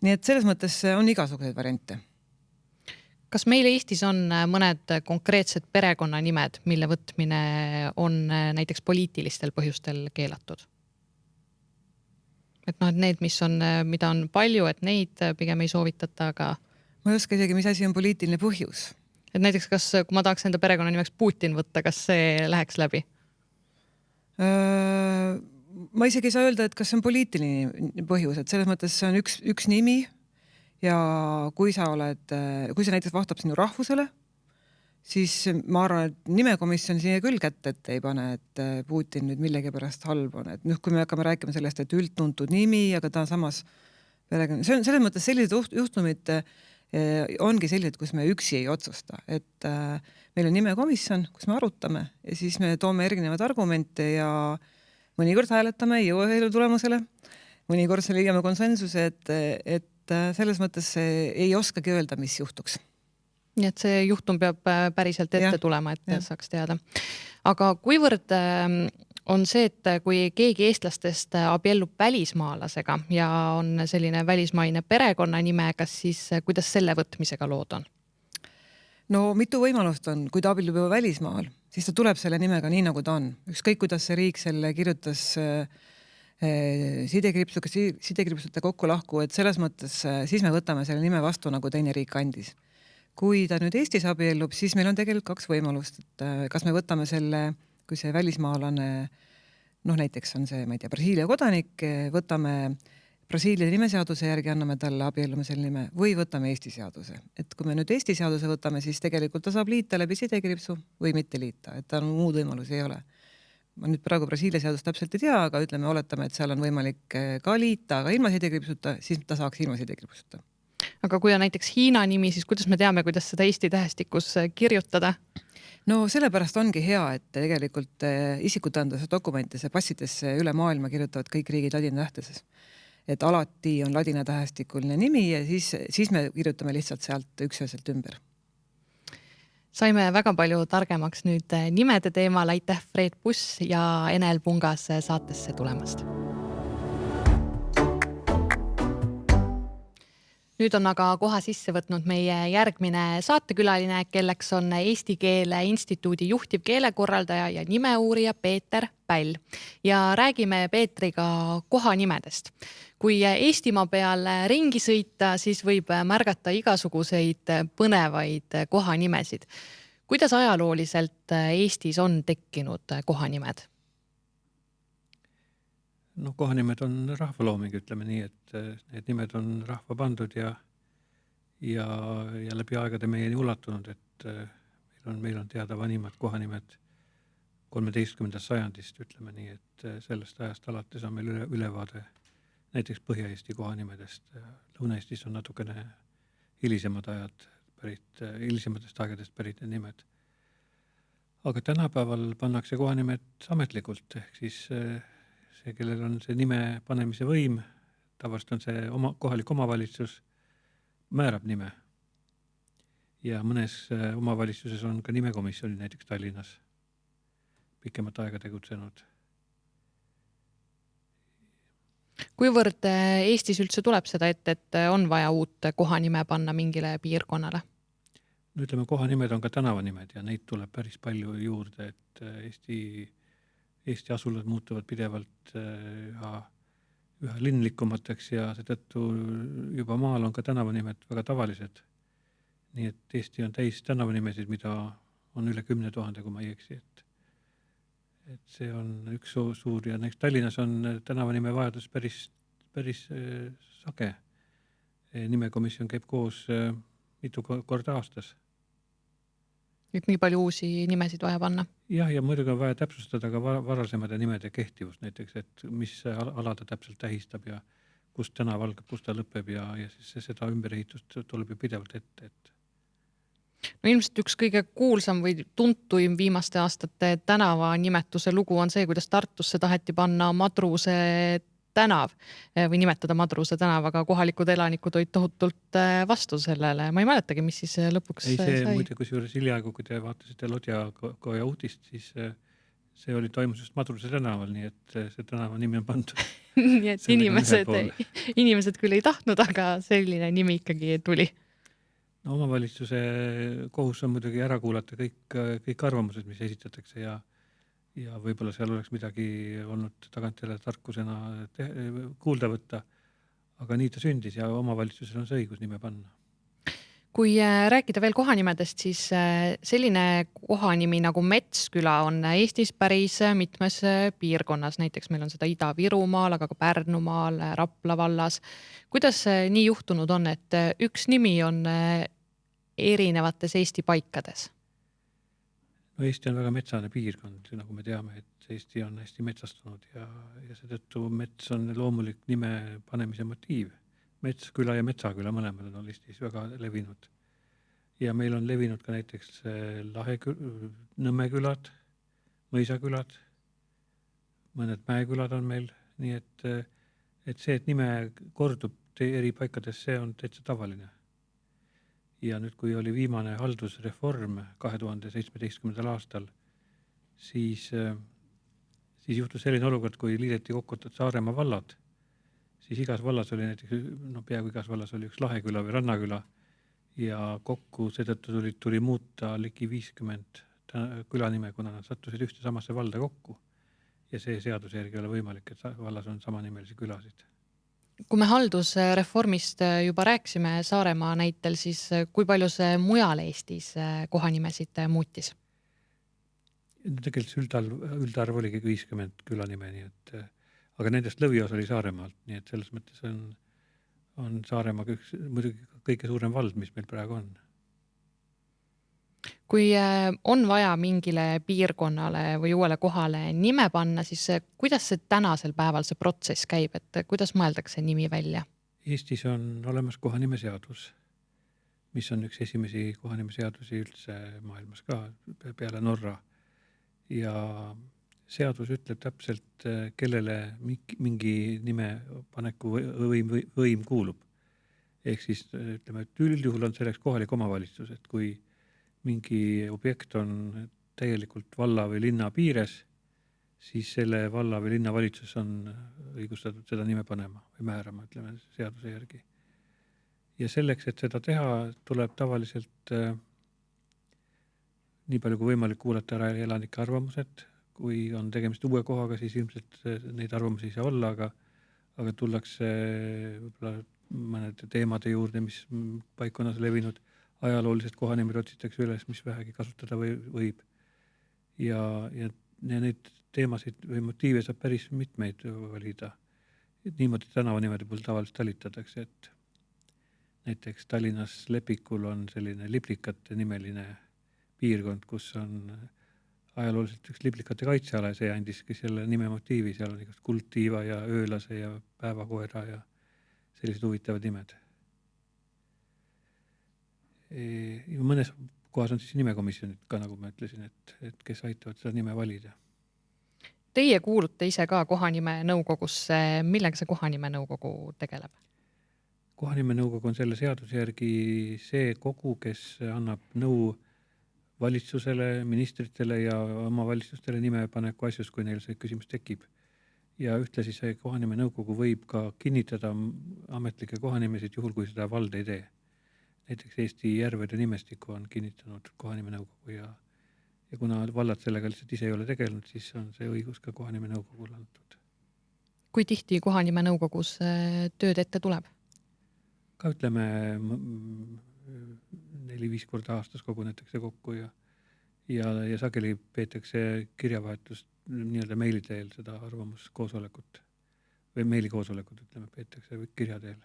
nii et selles mõttes on igasuguseid variante. kas meil Eestis on äh, mõned konkreetsed perekonnanimed, mille võtmine on äh, näiteks poliitilistel põhjustel keelatud? et noh, et need, mis on, äh, mida on palju, et neid pigem ei soovitata, aga. ma ei oska isegi, mis asi on poliitiline põhjus et näiteks, kas, kui ma tahaks enda perekonnanimeks Putin võtta, kas see läheks läbi? ma isegi ei saa öelda, et kas see on poliitiline põhjus, et selles mõttes see on üks, üks nimi ja kui sa oled, kui see näiteks vastab sinu rahvusele, siis ma arvan, et nimekomisjon siia küll kätt ette ei pane, et Putin nüüd millegipärast halb on, et noh, kui me hakkame rääkima sellest, et üldtuntud nimi, aga ta samas perekonna, see on selles mõttes sellised juhtumid Eh, ongi sellised, kus me üksi ei otsusta, et äh, meil on nimekomisjon, kus me arutame ja siis me toome erinevaid argumente ja mõnikord hääletame, ei jõua ühele tulemusele, mõnikord leiame konsensuse, et, et äh, selles mõttes ei oskagi öelda, mis juhtuks nii et see juhtum peab äh, päriselt ette ja, tulema, et ja. saaks teada. aga kuivõrd äh, on see, et kui keegi eestlastest abiellub välismaalasega ja on selline välismaine perekonnanime, kas siis, kuidas selle võtmisega lood on? no mitu võimalust on, kui ta abiellub juba välismaal, siis ta tuleb selle nimega nii, nagu ta on, ükskõik kuidas see riik selle kirjutas äh, sidekriipsuga, sidekriipsute kokku-lahku, et selles mõttes äh, siis me võtame selle nime vastu, nagu teine riik andis. kui ta nüüd Eestis abiellub, siis meil on tegelikult kaks võimalust, et äh, kas me võtame selle äh, kui see välismaalane noh, näiteks on see, ma ei tea, Brasiilia kodanik, võtame Brasiilia nimeseaduse järgi anname talle abiellumisel nime või võtame Eesti seaduse, et kui me nüüd Eesti seaduse võtame, siis tegelikult ta saab liita läbi sidekriipsu või mitte liita, et tal muud võimalusi ei ole. ma nüüd praegu Brasiilia seadust täpselt ei tea, aga ütleme, oletame, et seal on võimalik eh, ka liita, aga ilma sidekriipsuta, siis ta saaks ilma sidekriipsuta. aga kui on näiteks Hiina nimi, siis kuidas me teame, kuidas seda Eesti tähestikus eh, kirjutada? No sellepärast ongi hea, et tegelikult eh, isikutõenduse dokumentidesse, passidesse üle maailma kirjutavad kõik riigid ladina tähteses. et alati on ladina tähestikuline nimi ja siis, siis me kirjutame lihtsalt sealt üksüheselt ümber. Saime väga palju targemaks nüüd eh, nimede teemal, aitäh, Fred Buss ja Enel Pungas saatesse tulemast nüüd on aga koha sisse võtnud meie järgmine saatekülaline, kelleks on Eesti Keele Instituudi juhtivkeelekorraldaja ja nimeuurija Peeter Päll ja räägime Peetriga kohanimedest. kui Eestimaa peal ringi sõita, siis võib märgata igasuguseid põnevaid kohanimesid. kuidas ajalooliselt Eestis on tekkinud kohanimed? Noh, kohanimed on rahvalooming, ütleme nii, et eh, need nimed on rahva pandud ja, ja, ja läbi aegade meieni ulatunud, et eh, meil on, meil on teada vanimad kohanimed kolmeteistkümnendast sajandist, ütleme nii, et eh, sellest ajast alates on meil üle, ülevaade näiteks Põhja-Eesti kohanimedest, Lõuna-Eestis on natukene hilisemad ajad pärit, hilisematest aegadest pärit need nimed. aga tänapäeval pannakse kohanimed ametlikult, ehk siis see, kellel on see nime panemise võim, tavaliselt on see oma, kohalik omavalitsus, määrab nime. ja mõnes omavalitsuses on ka nimekomisjonid, näiteks Tallinnas, pikemat aega tegutsenud kuivõrd äh, Eestis üldse tuleb seda ette, et äh, on vaja uut kohanime panna mingile piirkonnale? no ütleme, kohanimed on ka tänavanimed ja neid tuleb päris palju juurde, et äh, Eesti, Eesti asulad muutuvad pidevalt üha, üha linlikumateks ja seetõttu juba maal on ka tänavanimed väga tavalised. nii et Eesti on täis tänavanimesid, mida on üle kümne tuhande, kui ma ei eksi, et et see on üks suur ja näiteks Tallinnas on tänavanime vajadus päris, päris äh, sage. nimekomisjon käib koos äh, mitu korda aastas. Et nii palju uusi nimesid vaja panna? jah, ja muidugi on vaja täpsustada ka varasemate nimede kehtivust näiteks, et mis ala ta täpselt tähistab ja kust tänav algab, kus ta lõpeb ja, ja siis seda ümberehitust tuleb ju pidevalt ette, et no ilmselt üks kõige kuulsam või tuntuim viimaste aastate tänavanimetuse lugu on see, kuidas Tartusse taheti panna Madruse tänav eh, või nimetada Madruse tänavaga, kohalikud elanikud olid tohutult eh, vastu sellele, ma ei mäletagi, mis siis eh, lõpuks ei, see sai. muide, kusjuures hiljaaegu, kui te vaatasite Lodjakoja uudist, siis see oli, toimus just Madruse tänaval, nii et see tänava nimi on pandud *laughs* nii et inimesed, inimesed küll ei tahtnud, aga selline nimi ikkagi tuli. No omavalitsuse kohus on muidugi ära kuulata kõik, kõik arvamused, mis esitatakse ja ja võib-olla seal oleks midagi olnud tagantjärele tarkusena kuulda võtta. aga nii ta sündis ja omavalitsusel on see õigus nime panna. kui äh, rääkida veel kohanimedest, siis äh, selline kohanimi nagu Metsküla on Eestis päris mitmes piirkonnas, näiteks meil on seda Ida-Virumaal, aga ka Pärnumaal, Rapla vallas. kuidas nii juhtunud on, et üks nimi on erinevates Eesti paikades? No Eesti on väga metsane piirkond, nagu me teame, et Eesti on hästi metsastunud ja, ja seetõttu mets on loomulik nime panemise motiiv. Metsküla ja Metsaküla mõlemad on Eestis väga levinud. ja meil on levinud ka näiteks eh, Lahe, Nõmme külad, mõisakülad, mõned mäekülad on meil, nii et, eh, et see, et nime kordub eri paikades, see on täitsa tavaline ja nüüd, kui oli viimane haldusreform kahe tuhande seitsmeteistkümnendal aastal, siis, äh, siis juhtus selline olukord, kui liideti kokku Saaremaa vallad, siis igas vallas oli näiteks, noh, peaaegu igas vallas oli üks laheküla või rannaküla ja kokku seetõttu tuli, tuli muuta ligi viiskümmend külanime, kuna nad sattusid ühte samasse valda kokku. ja see seaduse järgi ei ole võimalik, et vallas on samanimelisi külasid kui me haldusreformist äh, juba rääkisime Saaremaa näitel, siis äh, kui palju see mujal Eestis äh, kohanimesid muutis? tegelikult üldarv, üldarv oligi viiskümmend külanime, nii et aga nendest lõviosa oli Saaremaalt, nii et selles mõttes on, on Saaremaa üks muidugi kõige suurem vald, mis meil praegu on kui äh, on vaja mingile piirkonnale või uuele kohale nime panna, siis äh, kuidas see tänasel päeval see protsess käib, et äh, kuidas mõeldakse nimi välja? Eestis on olemas kohanimeseadus, mis on üks esimesi kohanimeseadusi üldse maailmas ka peale Norra. ja seadus ütleb täpselt, kellele mingi nime paneku võim, võim kuulub. ehk siis ütleme, et üldjuhul on selleks kohalik omavalitsus, et kui mingi objekt on täielikult valla või linna piires, siis selle valla või linnavalitsus on õigustatud seda nime panema või määrama, ütleme seaduse järgi. ja selleks, et seda teha, tuleb tavaliselt äh, nii palju kui võimalik kuulata ära elanike arvamused, kui on tegemist uue kohaga, siis ilmselt äh, neid arvamusi ei saa olla, aga aga tullakse võib-olla mõnede teemade juurde, mis paikkonnas levinud ajaloolised kohanimed otsitakse üles, mis vähegi kasutada või, võib. ja, ja, neid teemasid või motiive saab päris mitmeid valida. et niimoodi tänavanimede puhul tavaliselt talitatakse, et näiteks Tallinnas Lepikul on selline Liplikate nimeline piirkond, kus on ajalooliselt üks liblikate kaitseala ja see andiski selle nime motiivi, seal on igast kuldtiiva ja öölase ja päevakoera ja sellised huvitavad nimed. Mõnes kohas on siis nimekomisjonid ka, nagu ma ütlesin, et, et kes aitavad seda nime valida. Teie kuulute ise ka kohanimenõukogusse, millega see kohanimenõukogu tegeleb? kohanimenõukogu on selle seaduse järgi see kogu, kes annab nõu valitsusele, ministritele ja omavalitsustele nimepaneku asjus, kui neil see küsimus tekib. ja ühtlasi see kohanimenõukogu võib ka kinnitada ametlikke kohanimesid, juhul kui seda vald ei tee. Näiteks Eesti järvede nimestikku on kinnitanud kohanimenõukogu ja, ja kuna vallad sellega lihtsalt ise ei ole tegelenud, siis on see õigus ka kohanimenõukogule antud. kui tihti kohanimenõukogus äh, tööd ette tuleb? ka ütleme neli-viis korda aastas kogunetakse kokku ja ja, ja sageli peetakse kirjavahetust nii-öelda meili teel seda arvamuskoosolekut või meilikoosolekut, ütleme, peetakse kirja teel.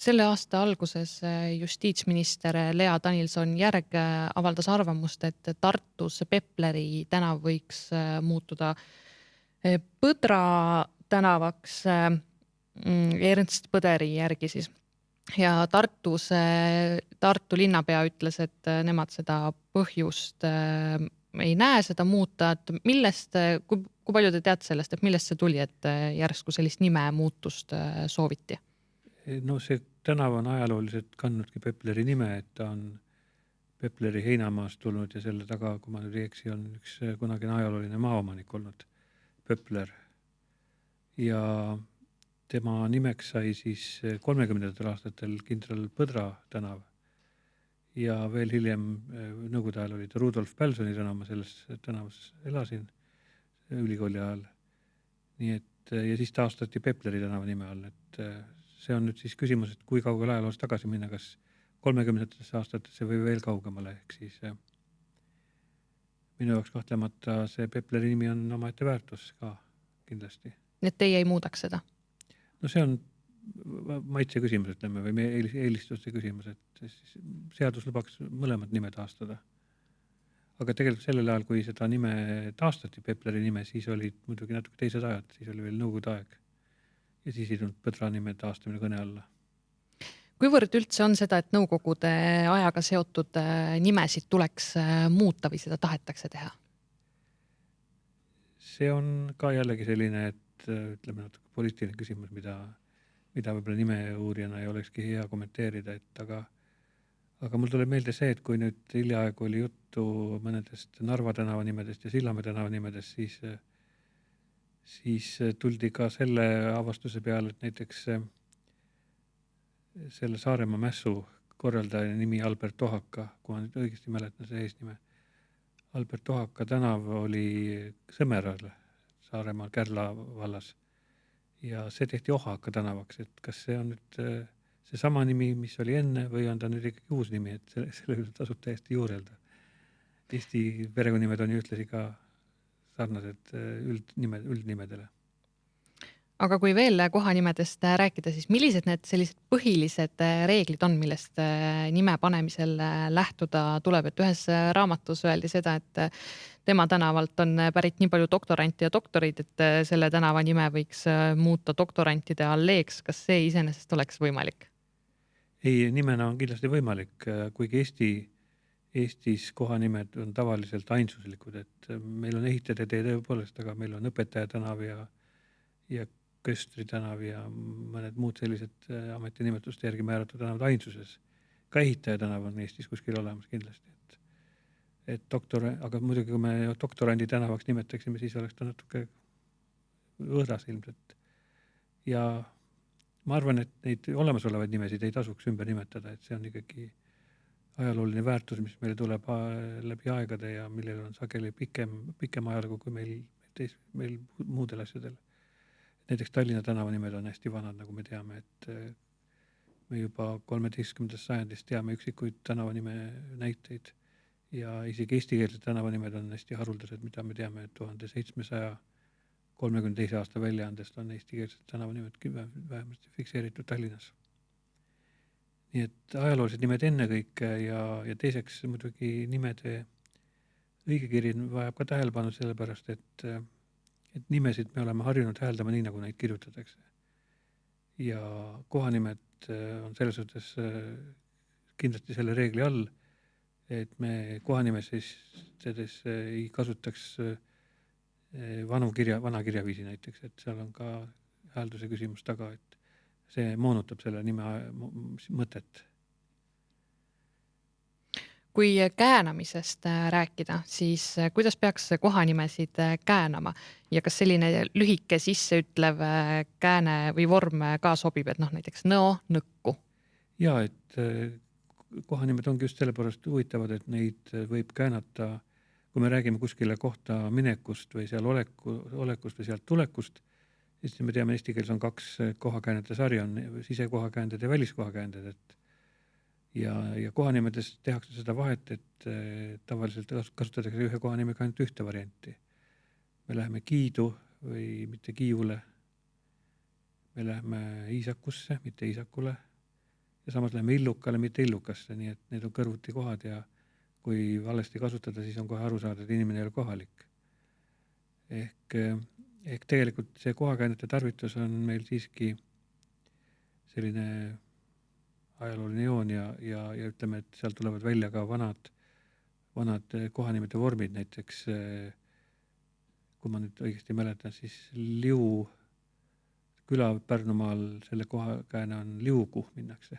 Selle aasta alguses äh, justiitsminister Lea Danilson-Järg äh, avaldas arvamust, et Tartus Pepleri tänav võiks muutuda Põdra tänavaks mm, Ernst Põderi järgi siis ja Tartus, Tartu linnapea ütles, et nemad seda põhjust ei näe seda muuta, et millest, kui, kui palju te teate sellest, et millest see tuli, et järsku sellist nimemuutust sooviti? no see tänav on ajalooliselt kandnudki Pepleri nime, et ta on Pepleri heinamaast tulnud ja selle taga, kui ma nüüd ei eksi, on üks kunagine ajalooline maaomanik olnud, Pepler. ja tema nimeks sai siis eh, kolmekümnendatel aastatel kindral Põdra tänav ja veel hiljem eh, nõukogude ajal oli ta Rudolf Pälsoni tänav, ma selles tänavas elasin ülikooli ajal. nii et ja siis taastati Pepleri tänava nime all, et see on nüüd siis küsimus, et kui kaugele ajaloos tagasi minna, kas kolmekümnendatesse aastatesse või veel kaugemale, ehk siis minu jaoks kahtlemata see Pepleri nimi on omaette väärtus ka kindlasti. nii et teie ei muudaks seda? no see on maitse küsimus, ütleme, või meie eelistuste küsimus, et siis seadus lubaks mõlemad nimed taastada. aga tegelikult sellel ajal, kui seda nime taastati, Pepleri nime, siis olid muidugi natuke teised ajad, siis oli veel nõukogude aeg. Ja siis ei tulnud Põdra nime taastamine kõne alla. kuivõrd üldse on seda, et nõukogude ajaga seotud äh, nimesid tuleks äh, muuta või seda tahetakse teha? see on ka jällegi selline, et Äh, ütleme natuke poliitiline küsimus, mida, mida võib-olla nimeuurijana ei olekski hea kommenteerida, et aga, aga mul tuleb meelde see, et kui nüüd hiljaaegu oli juttu mõnedest Narva tänava nimedest ja Sillamäe tänava nimedest, siis, siis tuldi ka selle avastuse peale, et näiteks selle Saaremaa mässu korraldaja nimi Albert Tohaka, kui ma nüüd õigesti mäletan selle eesnime. Albert Tohaka tänav oli Sõmeral Saaremaal Kärla vallas. ja see tehti Ohaka tänavaks, et kas see on nüüd äh, seesama nimi, mis oli enne või on ta nüüd ikkagi uus nimi, et selle, selle üle tasub täiesti juurelda. Eesti perekonnanimed on ju ühtlasi ka sarnased äh, üldnimed, üldnimedele aga kui veel kohanimedest rääkida, siis millised need sellised põhilised reeglid on, millest äh, nime panemisel äh, lähtuda tuleb, et ühes äh, raamatus öeldi seda, et tema tänavalt on pärit nii palju doktorante ja doktoreid, et selle tänava nime võiks muuta doktorantide alleeks. kas see iseenesest oleks võimalik? ei, nimena on kindlasti võimalik, kuigi Eesti, Eestis kohanimed on tavaliselt ainsuslikud, et meil on ehitajate tee tõepoolest, aga meil on õpetaja tänav ja ja Köstri tänav ja mõned muud sellised äh, ametinimetuste järgi määratud tänavad ainsuses. ka ehitaja tänav on Eestis kuskil olemas kindlasti, et, et doktor, aga muidugi, kui me doktorandi tänavaks nimetaksime, siis oleks ta natuke võõras ilmselt. ja ma arvan, et neid olemasolevaid nimesid ei tasuks ümber nimetada, et see on ikkagi ajalooline väärtus, mis meile tuleb äh, läbi aegade ja millel on sageli pikem, pikem ajalugu kui meil, teis-, meil muudel asjadel näiteks Tallinna tänavanimed on hästi vanad, nagu me teame, et eh, me juba kolmeteistkümnendast sajandist teame üksikuid tänavanime näiteid ja isegi eestikeelsed tänavanimed on hästi haruldased, mida me teame, tuhande seitsmesaja kolmekümne teise aasta väljaandest on eestikeelsed tänavanimed vähemasti fikseeritud Tallinnas. Nii et ajaloolised nimed ennekõike ja, ja teiseks muidugi nimede õigekiri vajab ka tähelepanu sellepärast, et, et nimesid me oleme harjunud hääldama nii, nagu neid kirjutatakse. ja kohanimed on selles suhtes kindlasti selle reegli all, et me kohanimeses ei kasutaks vanu kirja, vana kirjaviisi näiteks, et seal on ka häälduse küsimus taga, et see moonutab selle nime mõtet kui käänamisest äh, rääkida, siis äh, kuidas peaks kohanimesid äh, käänama ja kas selline lühike sisseütlev kääne või vorm ka sobib, et noh, näiteks nõo, nõkku? ja et kohanimed ongi just sellepärast huvitavad, et neid võib käänata, kui me räägime kuskile kohta minekust või seal oleku, olekust või sealt tulekust, siis me teame, eesti keeles on kaks kohakäänete sarja, on sisekohakäänded ja väliskohakäänded, et ja, ja kohanimedes tehakse seda vahet, et äh, tavaliselt kasutatakse ühe kohanimega ainult ühte varianti. me läheme Kiidu või mitte Kiiule. me läheme Iisakusse, mitte Iisakule. ja samas läheme Illukale, mitte Illukasse, nii et need on kõrvuti kohad ja kui valesti kasutada, siis on kohe aru saada, et inimene ei ole kohalik. ehk, ehk tegelikult see kohakäänete tarvitus on meil siiski selline ajalooline joon ja, ja, ja ütleme, et sealt tulevad välja ka vanad, vanad kohanimede vormid, näiteks kui ma nüüd õigesti mäletan, siis Liu küla Pärnumaal, selle kohakääne on Liugu minnakse.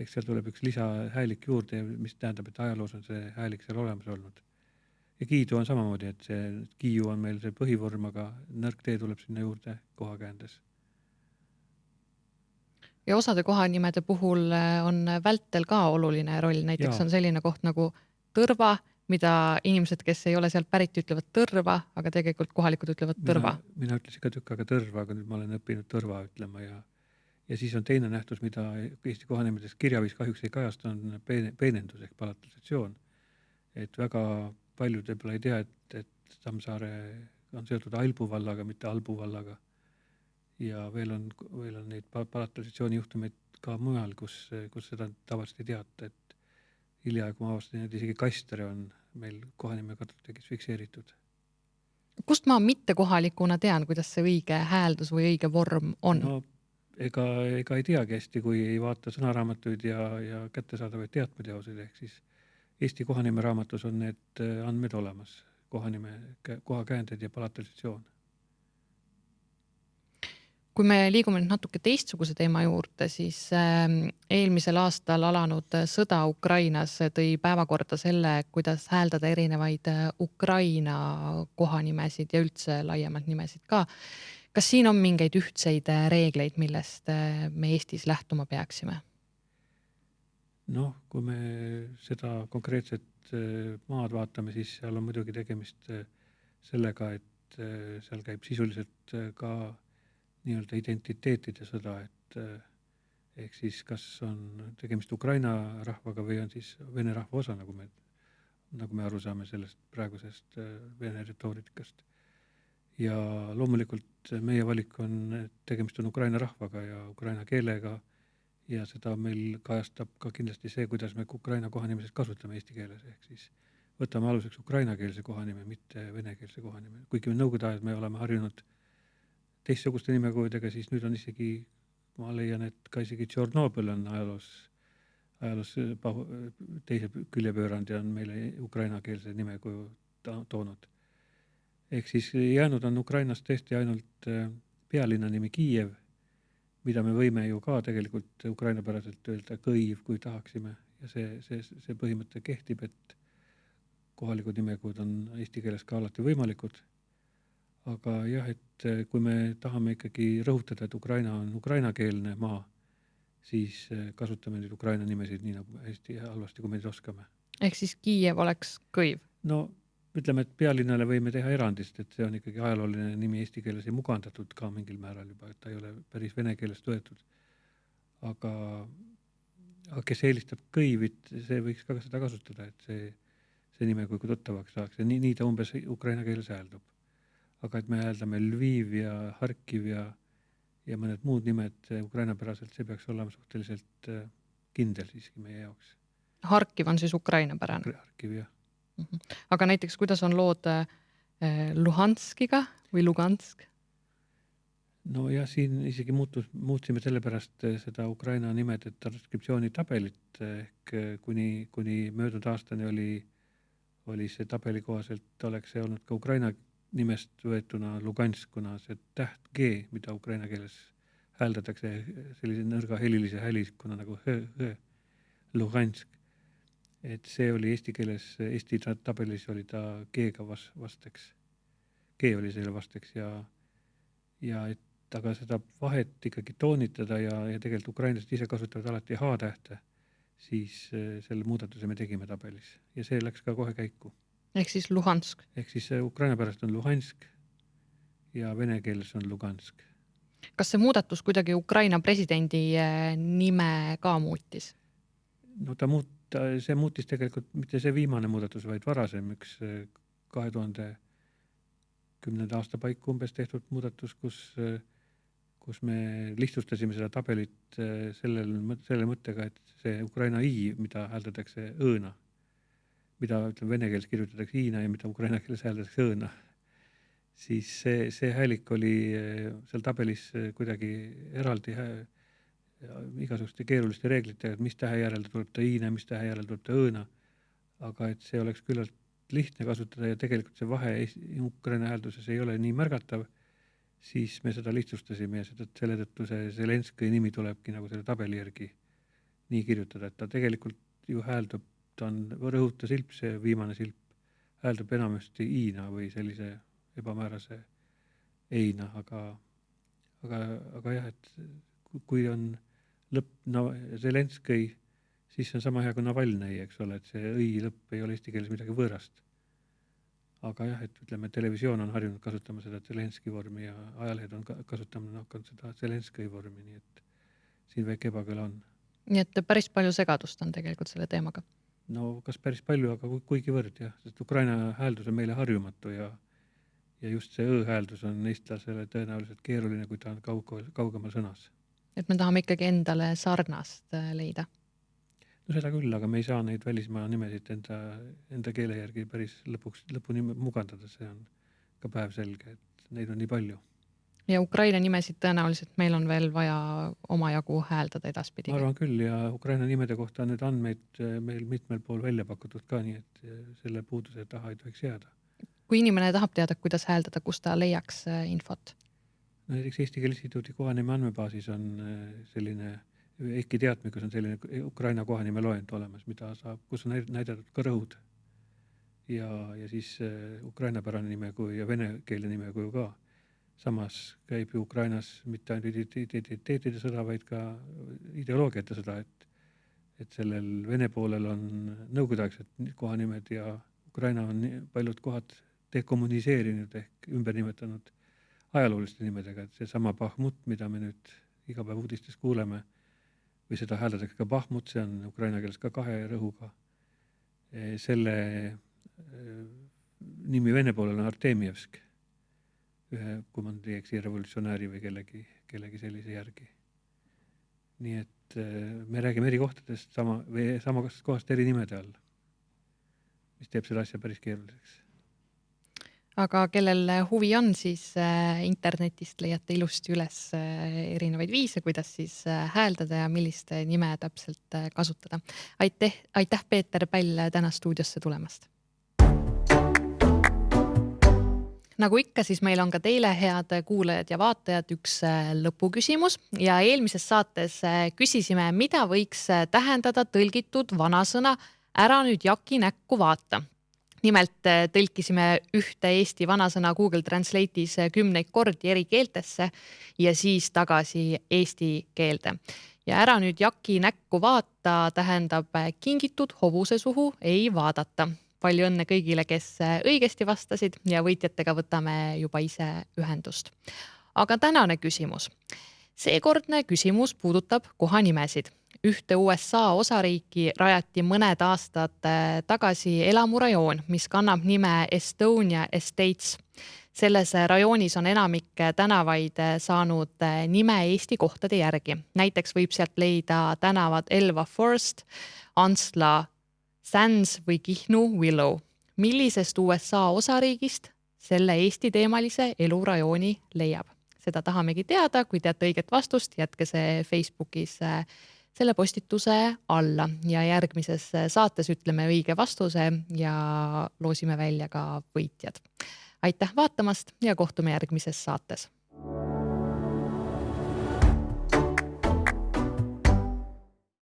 eks seal tuleb üks lisahäälik juurde, mis tähendab, et ajaloos on see häälik seal olemas olnud. Ja Kiidu on samamoodi, et see Kiiu on meil see põhivorm, aga nõrk tee tuleb sinna juurde kohakäändes ja osade kohanimede puhul äh, on vältel ka oluline roll, näiteks ja. on selline koht nagu Tõrva, mida inimesed, kes ei ole sealt pärit, ütlevad Tõrva, aga tegelikult kohalikud ütlevad Tõrva. mina ütlesin ka tükk aega Tõrva, aga nüüd ma olen õppinud Tõrva ütlema ja ja siis on teine nähtus, mida Eesti kohanimedest kirjaviis kahjuks ei kajasta, on peene, peenendus ehk palatalisatsioon. et väga paljud võib-olla ei tea, et, et Tammsaare on seotud Albu vallaga, mitte Albu vallaga ja veel on, veel on neid palatalisatsiooni juhtumeid ka mujal, kus, kus seda tavaliselt ei teata, et hiljaaegu ma avastasin, et isegi Kastere on meil kohanime kartulitekis fikseeritud. kust ma mittekohalikuna tean, kuidas see õige hääldus või õige vorm on? no ega, ega ei teagi hästi, kui ei vaata sõnaraamatuid ja, ja kättesaadavaid teatmeteoseid, ehk siis Eesti kohanime raamatus on need andmed olemas, kohanime, kohakäänded ja palatalisatsioon kui me liigume nüüd natuke teistsuguse teema juurde, siis ähm, eelmisel aastal alanud sõda Ukrainas tõi päevakorda selle, kuidas hääldada erinevaid äh, Ukraina kohanimesid ja üldse laiemalt nimesid ka. kas siin on mingeid ühtseid äh, reegleid, millest äh, me Eestis lähtuma peaksime? Noh, kui me seda konkreetset maad vaatame, siis seal on muidugi tegemist sellega, et seal käib sisuliselt ka nii-öelda identiteetide sõda, et eh, ehk siis kas on tegemist Ukraina rahvaga või on siis vene rahva osa, nagu me, nagu me aru saame sellest praegusest eh, vene retoorikast. ja loomulikult meie valik on, et tegemist on Ukraina rahvaga ja ukraina keelega ja seda meil kajastab ka kindlasti see, kuidas me Ukraina kohanimesid kasutame eesti keeles, ehk siis võtame aluseks ukrainakeelse kohanime, mitte venekeelse kohanime, kuigi nõukogude ajal me oleme harjunud teistsuguste nimekujudega, siis nüüd on isegi, ma leian, et ka isegi Tšornobõl on ajaloos, ajaloos pahu, teise külje pööranud ja on meile ukrainakeelse nimekuju toonud. ehk siis jäänud on Ukrainast tõesti ainult äh, pealinna nimi Kiiev, mida me võime ju ka tegelikult ukrainapäraselt öelda Kõiv, kui tahaksime ja see, see, see põhimõte kehtib, et kohalikud nimekujud on eesti keeles ka alati võimalikud aga jah, et kui me tahame ikkagi rõhutada, et Ukraina on ukrainakeelne maa, siis kasutame neid Ukraina nimesid nii nagu hästi halvasti, kui me neid oskame. ehk siis Kiiev oleks kõiv? no ütleme, et pealinnale võime teha erandi, sest et see on ikkagi ajalooline nimi eesti keeles ja mugandatud ka mingil määral juba, et ta ei ole päris vene keelest võetud. aga, aga kes eelistab kõivit, see võiks ka seda kasutada, et see, see nime kui tuttavaks saaks ja nii, nii ta umbes ukraina keeles hääldub aga et me hääldame Lviv ja Harkiv ja, ja mõned muud nimed ukrainapäraselt, see peaks olema suhteliselt eh, kindel siiski meie jaoks. Harkiv on siis ukrainapärane? Harkiv jah aga näiteks, kuidas on lood äh, Luhanskiga või Lugansk? nojah, siin isegi muutus, muutsime sellepärast äh, seda Ukraina nimede transkriptsioonitabelit ehk äh, kuni, kuni möödunud aastani oli, oli see tabeli kohaselt oleks see olnud ka Ukraina nimest võetuna Lugansk, kuna see täht G, mida ukraina keeles hääldatakse sellise nõrga helilise hälikuna nagu h, h, Lugansk. Et see oli eesti keeles, Eesti tabelis oli ta G-ga vas-, vasteks. G oli selle vasteks ja, ja et aga seda vahet ikkagi toonitada ja, ja tegelikult ukrainlased ise kasutavad alati H-tähte, siis äh, selle muudatuse me tegime tabelis ja see läks ka kohe käiku. ehk siis Luhansk? ehk siis äh, Ukraina pärast on Luhansk ja vene keeles on Lugansk. kas see muudatus kuidagi Ukraina presidendi äh, nime ka muutis? no ta muut-, see muutis tegelikult mitte see viimane muudatus, vaid varasem üks kahe tuhande kümnenda aasta paiku umbes tehtud muudatus, kus äh, kus me lihtsustasime seda tabelit äh, sellel, selle mõttega, et see Ukraina i, mida hääldatakse õ-na, mida ütleme, vene keeles kirjutatakse i-na ja mida ukraina keeles hääldatakse õ-na, siis see, see häälik oli äh, seal tabelis äh, kuidagi eraldi igasuguste keeruliste reeglitega, et mis tähe järel tuleb ta i-na, mis tähe järel tuleb ta õ-na. aga et see oleks küllalt lihtne kasutada ja tegelikult see vahe Ukraina häälduses ei ole nii märgatav siis me seda lihtsustasime ja seda, selle tõttu see Zelenskõi nimi tulebki nagu selle tabeli järgi nii kirjutada, et ta tegelikult ju hääldub, ta on rõhuta silp, see viimane silp, hääldub enamasti i-na või sellise ebamäärase ei-na, aga, aga, aga jah, et kui on lõpp, no Zelenskõi, siis see on sama hea kui Navalnõi, eks ole, et see õi lõpp ei ole eesti keeles midagi võõrast aga jah, et ütleme, televisioon on harjunud kasutama seda Zelenski vormi ja ajalehed on ka kasutama hakanud seda Zelenskõi vormi, nii et siin väike ebakõla on. nii et päris palju segadust on tegelikult selle teemaga? no kas päris palju, aga kuigivõrd jah, sest Ukraina hääldus on meile harjumatu ja ja just see õ-hääldus on eestlasele tõenäoliselt keeruline, kui ta on kaug-, kaugemal sõnas. Et me tahame ikkagi endale sarnast äh, leida no seda küll, aga me ei saa neid välismaa nimesid enda, enda keele järgi päris lõpuks, lõpuni mugandada, see on ka päevselge, et neid on nii palju. ja Ukraina nimesid tõenäoliselt meil on veel vaja omajagu hääldada edaspidi. ma arvan küll ja Ukraina nimede kohta on nüüd andmeid eh, meil mitmel pool välja pakutud ka, nii et eh, selle puuduse taha ei tohiks jääda. kui inimene tahab teada, kuidas hääldada, kus ta leiaks infot? Näiteks Eesti Keele Instituudi kohanime andmebaasis on selline Eiki teatmikus on selline Ukraina kohanime loend olemas, mida saab, kus on näidatud ka rõhud. ja, ja siis äh, ukrainapärane nimekuju ja venekeelne nimekuju ka. samas käib ju Ukrainas mitte ainult identiteetide sõda, vaid ka ideoloogiate sõda, et et sellel Vene poolel on nõukogudeaegsed kohanimed ja Ukraina on paljud kohad dekommuniseerinud ehk ümber nimetanud ajalooliste nimedega, et seesama Bahmut, mida me nüüd iga päev uudistes kuuleme või seda hääldatakse ka Bahmut, see on ukraina keeles ka kahe rõhuga. E, selle e, nimi vene poolel on Artemjevsk, ühe, kui ma nüüd ei eksi, revolutsionääri või kellegi, kellegi sellise järgi. nii et e, me räägime eri kohtadest sama või samast kohast eri nimede all, mis teeb selle asja päris keeruliseks aga kellel huvi on, siis äh, internetist leiate ilusti üles äh, erinevaid viise, kuidas siis äh, hääldada ja millist nime täpselt kasutada. aitäh, aitäh, Peeter Päll täna stuudiosse tulemast. nagu ikka, siis meil on ka teile, head kuulajad ja vaatajad, üks lõpuküsimus ja eelmises saates küsisime, mida võiks tähendada tõlgitud vanasõna ära nüüd jaki näkku vaata nimelt äh, tõlkisime ühte Eesti vanasõna Google Translate'is äh, kümneid kordi eri keeltesse ja siis tagasi eesti keelde. ja ära nüüd jaki näkku vaata tähendab äh, kingitud hobuse suhu ei vaadata. palju õnne kõigile, kes õigesti vastasid ja võitjatega võtame juba ise ühendust. aga tänane küsimus. seekordne küsimus puudutab kohanimesid ühte USA osariiki rajati mõned aastad äh, tagasi elamurajoon, mis kannab nime Estonia Estates. selles rajoonis on enamik tänavaid äh, saanud äh, nime Eesti kohtade järgi, näiteks võib sealt leida tänavad Elva Forest, Antsla Sands või Kihnu Willow. millisest USA osariigist selle Eesti-teemalise elurajooni leiab. seda tahamegi teada, kui teate õiget vastust, jätke see Facebookis äh, selle postituse alla ja järgmises saates ütleme õige vastuse ja loosime välja ka võitjad. aitäh vaatamast ja kohtume järgmises saates